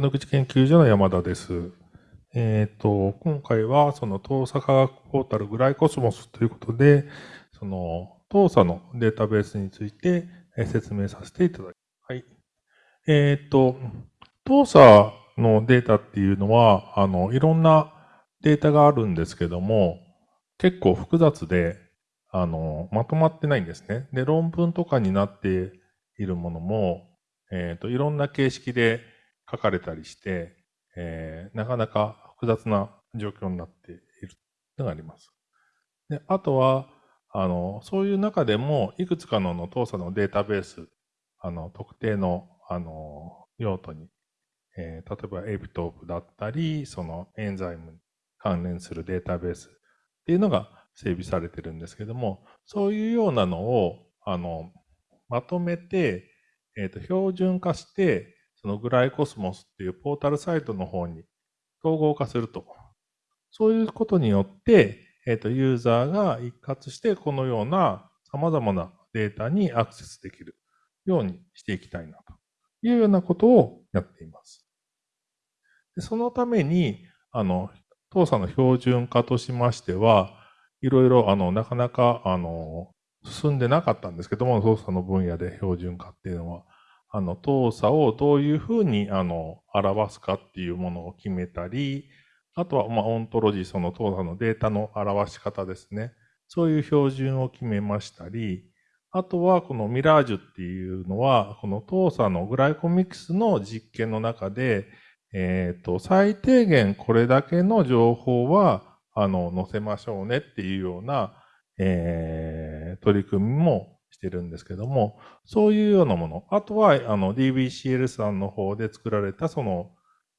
野口研究所の山田です。えっ、ー、と、今回はその東査科学ポータルグライコスモスということで、その東査のデータベースについて説明させていただきます。はい。えっ、ー、と、東査のデータっていうのは、あの、いろんなデータがあるんですけども、結構複雑で、あの、まとまってないんですね。で、論文とかになっているものも、えっ、ー、と、いろんな形式で書かれたりして、えー、なかなか複雑な状況になっているのがあります。であとは、あの、そういう中でも、いくつかのの当社のデータベース、あの、特定の、あの、用途に、えー、例えばエピトープだったり、そのエンザイムに関連するデータベースっていうのが整備されてるんですけども、そういうようなのを、あの、まとめて、えっ、ー、と、標準化して、そのグライコスモスっていうポータルサイトの方に統合化すると。そういうことによって、えっ、と、ユーザーが一括してこのような様々なデータにアクセスできるようにしていきたいなというようなことをやっています。でそのために、あの、当社の標準化としましては、いろいろ、あの、なかなか、あの、進んでなかったんですけども、操作の分野で標準化っていうのは。あの、動作をどういうふうに、あの、表すかっていうものを決めたり、あとは、まあ、オントロジー、その動作のデータの表し方ですね。そういう標準を決めましたり、あとは、このミラージュっていうのは、この動作のグライコミックスの実験の中で、えっ、ー、と、最低限これだけの情報は、あの、載せましょうねっていうような、えー、取り組みもしてるんですけども、そういうようなもの。あとは、あの、DBCL さんの方で作られた、その、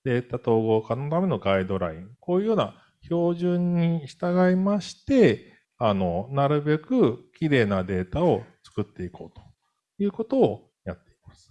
データ統合化のためのガイドライン。こういうような標準に従いまして、あの、なるべく綺麗なデータを作っていこうということをやっています。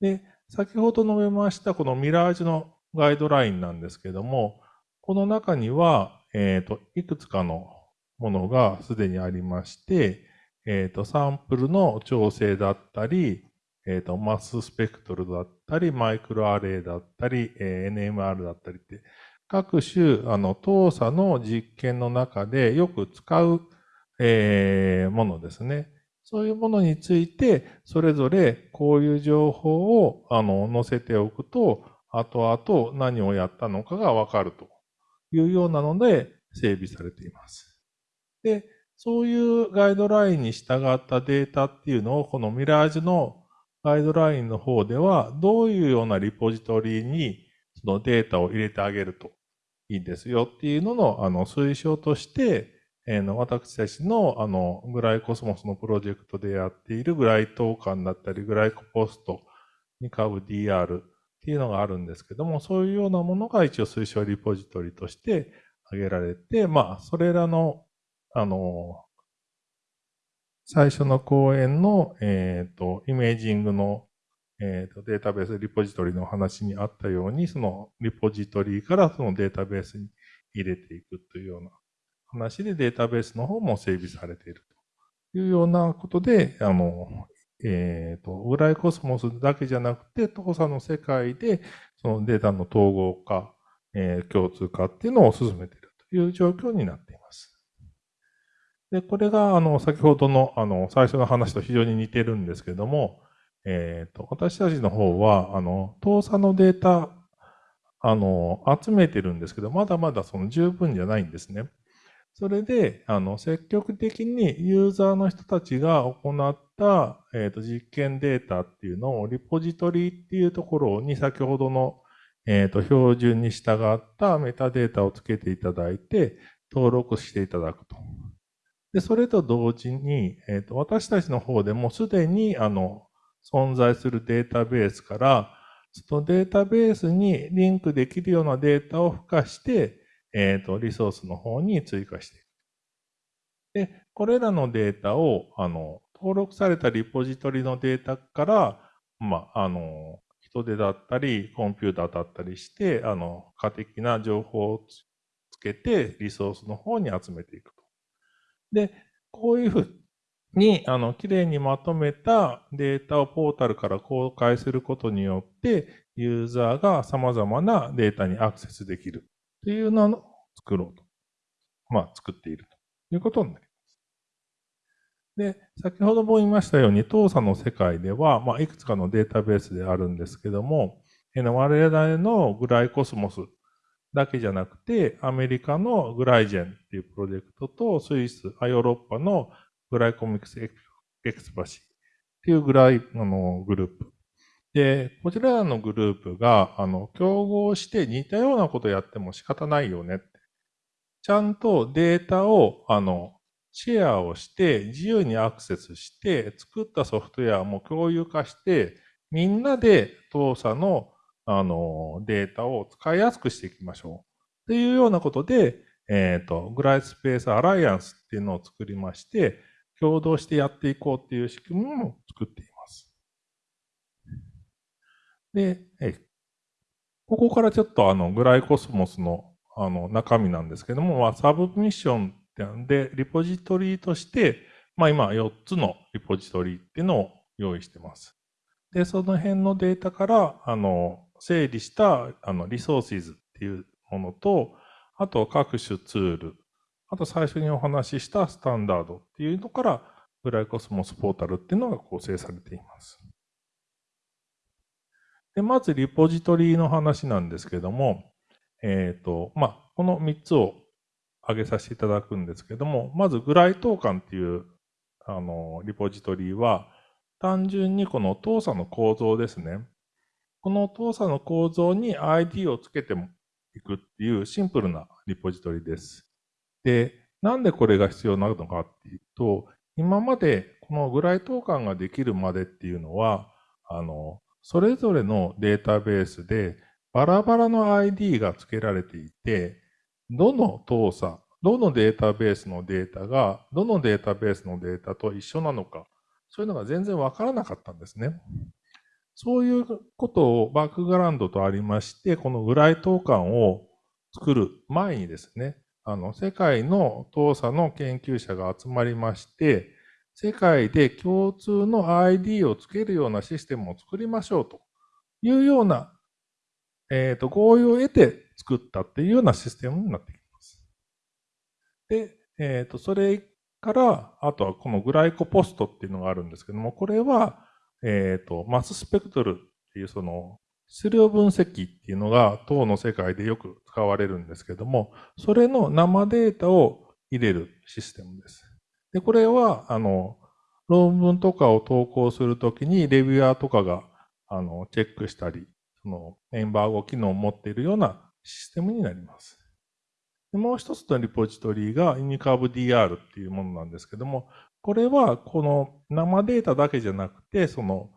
で、先ほど述べましたこのミラージュのガイドラインなんですけども、この中には、えっ、ー、と、いくつかのものがすでにありまして、えっ、ー、と、サンプルの調整だったり、えっ、ー、と、マススペクトルだったり、マイクロアレイだったり、え、NMR だったりって、各種、あの、当社の実験の中でよく使う、えー、ものですね。そういうものについて、それぞれこういう情報を、あの、載せておくと、後々何をやったのかがわかるというようなので整備されています。で、そういうガイドラインに従ったデータっていうのを、このミラージュのガイドラインの方では、どういうようなリポジトリにそのデータを入れてあげるといいんですよっていうのの、あの、推奨として、え、の私たちの、あの、グライコスモスのプロジェクトでやっているグライトーカンだったり、グライコポストに買う DR っていうのがあるんですけども、そういうようなものが一応推奨リポジトリとして挙げられて、まあ、それらのあの、最初の講演の、えっ、ー、と、イメージングの、えっ、ー、と、データベースリポジトリの話にあったように、そのリポジトリからそのデータベースに入れていくというような話でデータベースの方も整備されているというようなことで、あの、えっ、ー、と、ウライコスモスだけじゃなくて、当社の世界でそのデータの統合化、えー、共通化っていうのを進めているという状況になっています。で、これが、あの、先ほどの、あの、最初の話と非常に似てるんですけども、えっ、ー、と、私たちの方は、あの、当査のデータ、あの、集めてるんですけど、まだまだその十分じゃないんですね。それで、あの、積極的にユーザーの人たちが行った、えっ、ー、と、実験データっていうのを、リポジトリっていうところに先ほどの、えっ、ー、と、標準に従ったメタデータをつけていただいて、登録していただくと。で、それと同時に、えっ、ー、と、私たちの方でもすでに、あの、存在するデータベースから、そのデータベースにリンクできるようなデータを付加して、えっ、ー、と、リソースの方に追加していく。で、これらのデータを、あの、登録されたリポジトリのデータから、まあ、あの、人手だったり、コンピューターだったりして、あの、可的な情報をつけて、リソースの方に集めていく。で、こういうふうに、あの、きれいにまとめたデータをポータルから公開することによって、ユーザーが様々なデータにアクセスできるというのを作ろうと。まあ、作っているということになります。で、先ほども言いましたように、当社の世界では、まあ、いくつかのデータベースであるんですけども、我々のグライコスモスだけじゃなくて、アメリカのグライジェンっていうプロジェクトと、スイス、ヨーロッパのグライコミックスエクスパシーっていうグライ、あの、グループ。で、こちらのグループが、あの、競合して似たようなことやっても仕方ないよね。ちゃんとデータを、あの、シェアをして、自由にアクセスして、作ったソフトウェアも共有化して、みんなで当社のあの、データを使いやすくしていきましょう。というようなことで、えっ、ー、と、グライスペースアライアンスっていうのを作りまして、共同してやっていこうっていう仕組みも作っています。で、えここからちょっとあの、グライコスモスのあの、中身なんですけども、まあ、サブミッションで、リポジトリとして、まあ今4つのリポジトリっていうのを用意してます。で、その辺のデータから、あの、整理したあのリソーシズっていうものと、あと各種ツール、あと最初にお話ししたスタンダードっていうのから、グライコスモスポータルっていうのが構成されています。で、まずリポジトリの話なんですけども、えっ、ー、と、まあ、この3つを挙げさせていただくんですけども、まずグライトーカンっていうあのリポジトリは、単純にこの動作の構造ですね。この動作の構造に ID をつけていくっていうシンプルなリポジトリです。で、なんでこれが必要なのかっていうと、今までこのグライトーカンができるまでっていうのは、あの、それぞれのデータベースでバラバラの ID が付けられていて、どの動作、どのデータベースのデータが、どのデータベースのデータと一緒なのか、そういうのが全然わからなかったんですね。そういうことをバックグラウンドとありまして、このグライトーカンを作る前にですね、あの、世界の当社の研究者が集まりまして、世界で共通の ID をつけるようなシステムを作りましょうというような、えっ、ー、と、合意を得て作ったっていうようなシステムになってきます。で、えっ、ー、と、それから、あとはこのグライコポストっていうのがあるんですけども、これは、えっ、ー、と、マススペクトルっていうその、質量分析っていうのが当の世界でよく使われるんですけども、それの生データを入れるシステムです。で、これは、あの、論文とかを投稿するときにレビュアーとかが、あの、チェックしたり、その、エンバーゴ機能を持っているようなシステムになります。もう一つのリポジトリが InCurveDR っていうものなんですけども、これはこの生データだけじゃなくて、その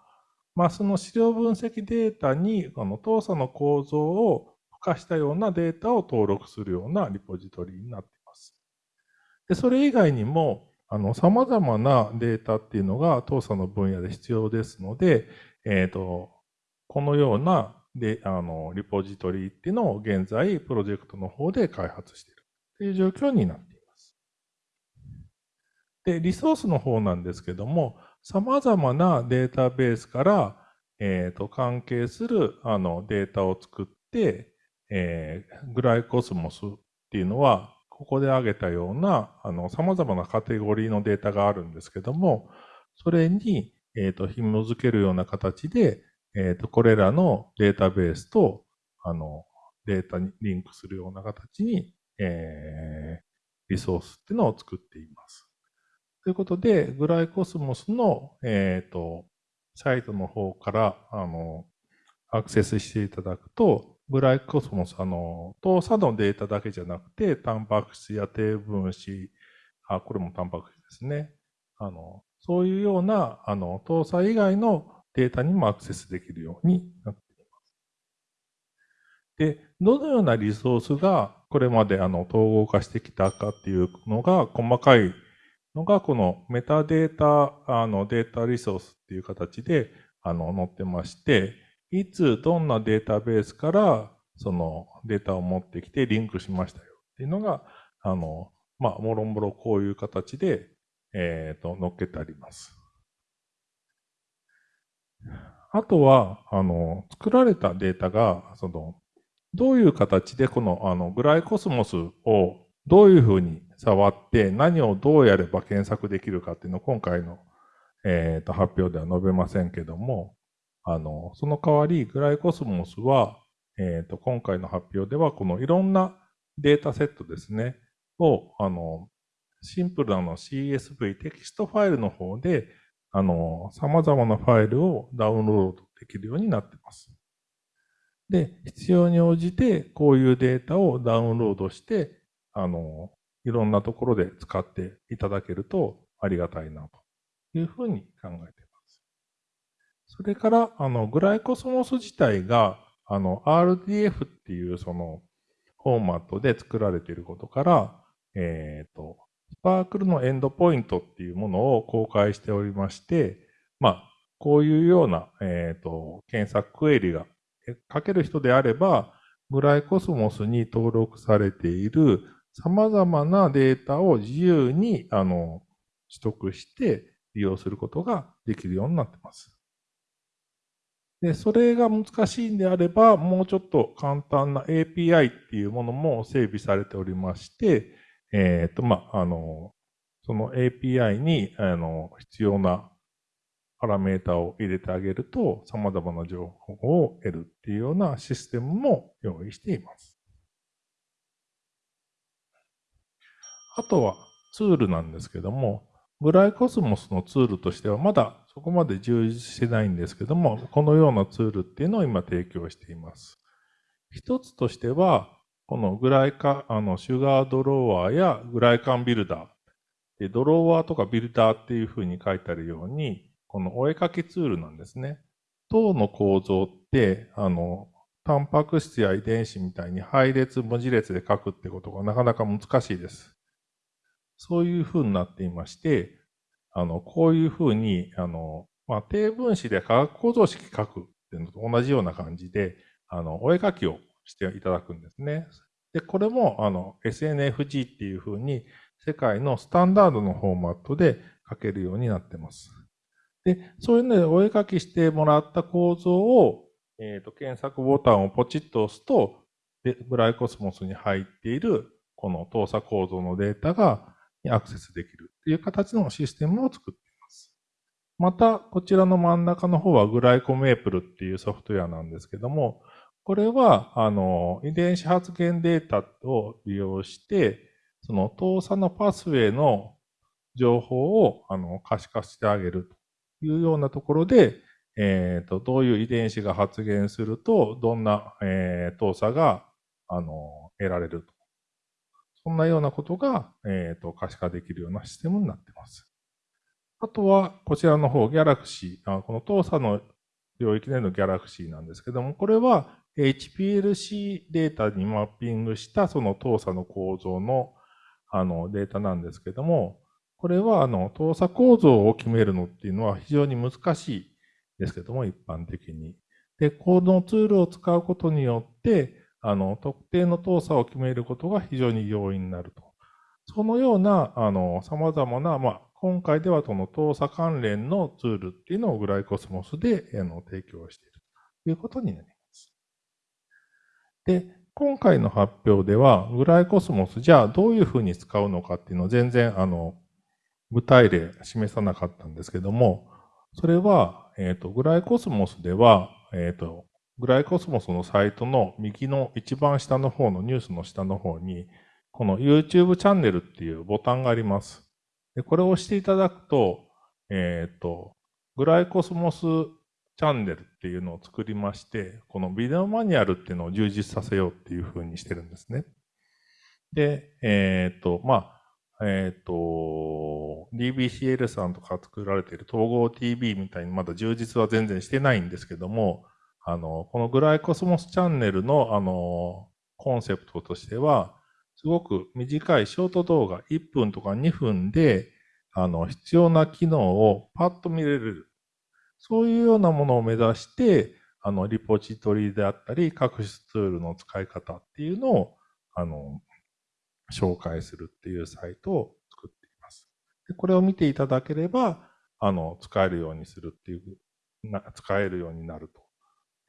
マスの資料分析データにこの動作の構造を付加したようなデータを登録するようなリポジトリになっています。でそれ以外にも、あの、様々なデータっていうのが動作の分野で必要ですので、えっ、ー、と、このようなで、あの、リポジトリっていうのを現在、プロジェクトの方で開発しているという状況になっています。で、リソースの方なんですけども、様々なデータベースから、えっ、ー、と、関係する、あの、データを作って、えー、グライコスモスっていうのは、ここで挙げたような、あの、様々なカテゴリーのデータがあるんですけども、それに、えっ、ー、と、紐づけるような形で、えっ、と、これらのデータベースと、あの、データにリンクするような形に、えー、リソースっていうのを作っています。ということで、グライコスモスの、えっ、ー、と、サイトの方から、あの、アクセスしていただくと、グライコスモス、あの、動作のデータだけじゃなくて、タンパク質や低分子、あ、これもタンパク質ですね。あの、そういうような、あの、動作以外のデータにもアクセスできるようになっています。で、どのようなリソースがこれまであの統合化してきたかっていうのが細かいのがこのメタデータあのデータリソースっていう形であの載ってまして、いつどんなデータベースからそのデータを持ってきてリンクしましたよっていうのが、あの、まあ、もろもろこういう形で、えっ、ー、と、載っけてあります。あとは、あの、作られたデータが、その、どういう形でこの、あの、グライコスモスをどういうふうに触って何をどうやれば検索できるかっていうのを今回の、えー、と発表では述べませんけども、あの、その代わり、 GlyCosmos は、えっ、ー、と、今回の発表では、このいろんなデータセットですね、を、あの、シンプルなの CSV テキストファイルの方で、あの、様々なファイルをダウンロードできるようになっています。で、必要に応じて、こういうデータをダウンロードして、あの、いろんなところで使っていただけるとありがたいなというふうに考えています。それから、あの、グライコスモス自体が、あの、RDF っていうそのフォーマットで作られていることから、えっ、ー、と、スパークルのエンドポイントっていうものを公開しておりまして、まあ、こういうような、えっ、ー、と、検索クエリが書ける人であれば、グライコスモスに登録されている様々なデータを自由に、あの、取得して利用することができるようになっています。で、それが難しいんであれば、もうちょっと簡単な API っていうものも整備されておりまして、えっ、ー、と、まあ、の、その API に、あの、必要なパラメータを入れてあげると、様々な情報を得るっていうようなシステムも用意しています。あとはツールなんですけども、グライコスモスのツールとしてはまだそこまで充実してないんですけども、このようなツールっていうのを今提供しています。一つとしては、このグライカ、あの、シュガードロワーやグライカンビルダー。で、ドロワーとかビルダーっていうふうに書いてあるように、このお絵かきツールなんですね。糖の構造って、あの、タンパク質や遺伝子みたいに配列、文字列で書くってことがなかなか難しいです。そういうふうになっていまして、あの、こういうふうに、あの、まあ、定分子で化学構造式書くっていうのと同じような感じで、あの、お絵かきをしていただくんですね。で、これも、あの、SNFG っていうふうに、世界のスタンダードのフォーマットで書けるようになってます。で、そういうのでお絵かきしてもらった構造を、えっ、ー、と、検索ボタンをポチッと押すと、で、グライコスモスに入っている、この動作構造のデータがにアクセスできるという形のシステムを作っています。また、こちらの真ん中の方はグライコメープルっていうソフトウェアなんですけども、これは、あの、遺伝子発現データを利用して、その動作のパスウェイの情報をあの可視化してあげるというようなところで、えっ、ー、と、どういう遺伝子が発現すると、どんな、えー、動作が、あの、得られると。そんなようなことが、え、ー、と、可視化できるようなシステムになっています。あとは、こちらの方、ギャラクシー、この動作の領域でのギャラクシーなんですけども、これは HPLC データにマッピングしたその動作の構造のあのデータなんですけども、これはあの動作構造を決めるのっていうのは非常に難しいですけども、一般的に。で、このツールを使うことによって、あの特定の動作を決めることが非常に容易になると。そのような、あの、様々な、まあ、今回ではその動作関連のツールっていうのをグライコスモスであの提供しているということになります。で、今回の発表では、グライコスモス、じゃあどういうふうに使うのかっていうのを全然、あの、具体例示さなかったんですけども、それは、えっ、ー、と、グライコスモスでは、えっ、ー、と、グライコスモスのサイトの右の一番下の方のニュースの下の方に、この YouTube チャンネルっていうボタンがあります。でこれを押していただくと、えっ、と、グライコスモスチャンネルっていうのを作りまして、このビデオマニュアルっていうのを充実させようっていうふうにしてるんですね。で、えっ、と、まあ、えっ、ー、と、DBCL さんとか作られている統合 TV みたいにまだ充実は全然してないんですけども、あの、このグライコスモスチャンネルの、あの、コンセプトとしては、すごく短いショート動画、1分とか2分で、あの、必要な機能をパッと見れる。そういうようなものを目指して、あの、リポジトリであったり、各種ツールの使い方っていうのを、あの、紹介するっていうサイトを作っています。でこれを見ていただければ、あの、使えるようにするっていうな使えるようになると。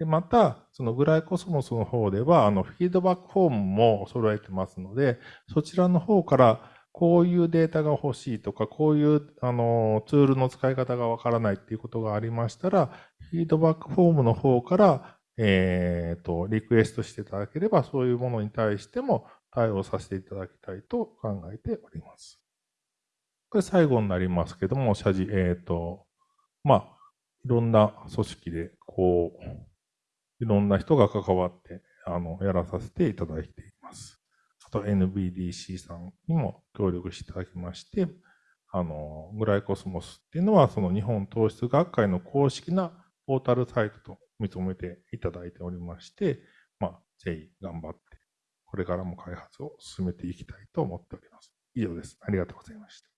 で、また、そのグライコスモスの方では、あの、フィードバックフォームも揃えてますので、そちらの方から、こういうデータが欲しいとか、こういう、あの、ツールの使い方がわからないっていうことがありましたら、フィードバックフォームの方から、えっ、ー、と、リクエストしていただければ、そういうものに対しても対応させていただきたいと考えております。これ最後になりますけども、謝辞、えっ、ー、と、まあ、いろんな組織で、こう、いろんな人が関わって、あの、やらさせていただいています。あと NBDC さんにも協力していただきまして、あの、グライコスモスっていうのは、その日本糖質学会の公式なポータルサイトと認めていただいておりまして、まあ、ぜひ頑張って、これからも開発を進めていきたいと思っております。以上です。ありがとうございました。